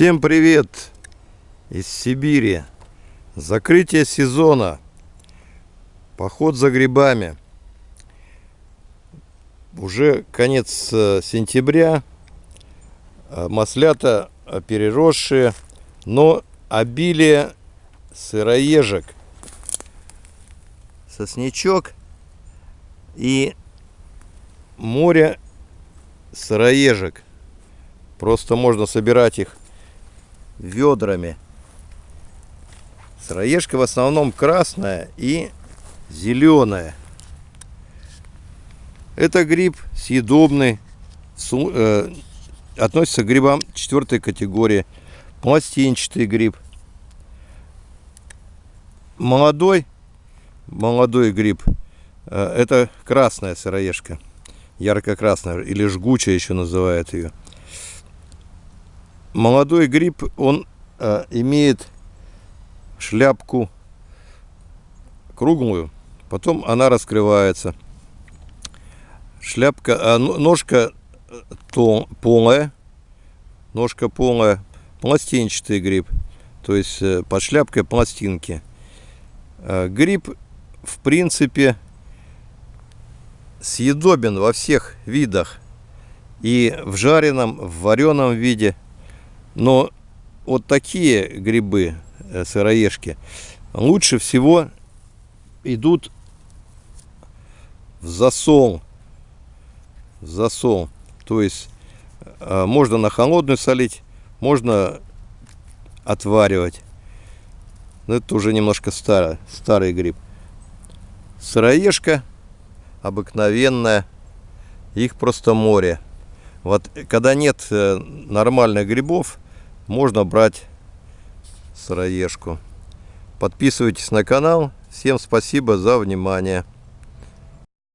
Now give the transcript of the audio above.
Всем привет из Сибири. Закрытие сезона. Поход за грибами. Уже конец э, сентября. Э, маслята э, переросшие, но обилие сыроежек. Сосничок и море сыроежек. Просто можно собирать их ведрами. Сыроежка в основном красная и зеленая. Это гриб съедобный, э, относится к грибам четвертой категории. Пластинчатый гриб. Молодой, молодой гриб, э, это красная сыроежка. Ярко-красная или жгучая еще называют ее молодой гриб, он э, имеет шляпку круглую, потом она раскрывается. Шляпка, а, ножка э, тон, полая, ножка полая, пластинчатый гриб, то есть э, под шляпкой пластинки. Э, гриб, в принципе, съедобен во всех видах. И в жареном, в вареном виде – но вот такие грибы, э, сыроежки, лучше всего идут в засол. В засол. То есть э, можно на холодную солить, можно отваривать. Но это уже немножко старый, старый гриб. Сыроежка обыкновенная. Их просто море. Вот когда нет э, нормальных грибов, можно брать сыроежку. Подписывайтесь на канал. Всем спасибо за внимание.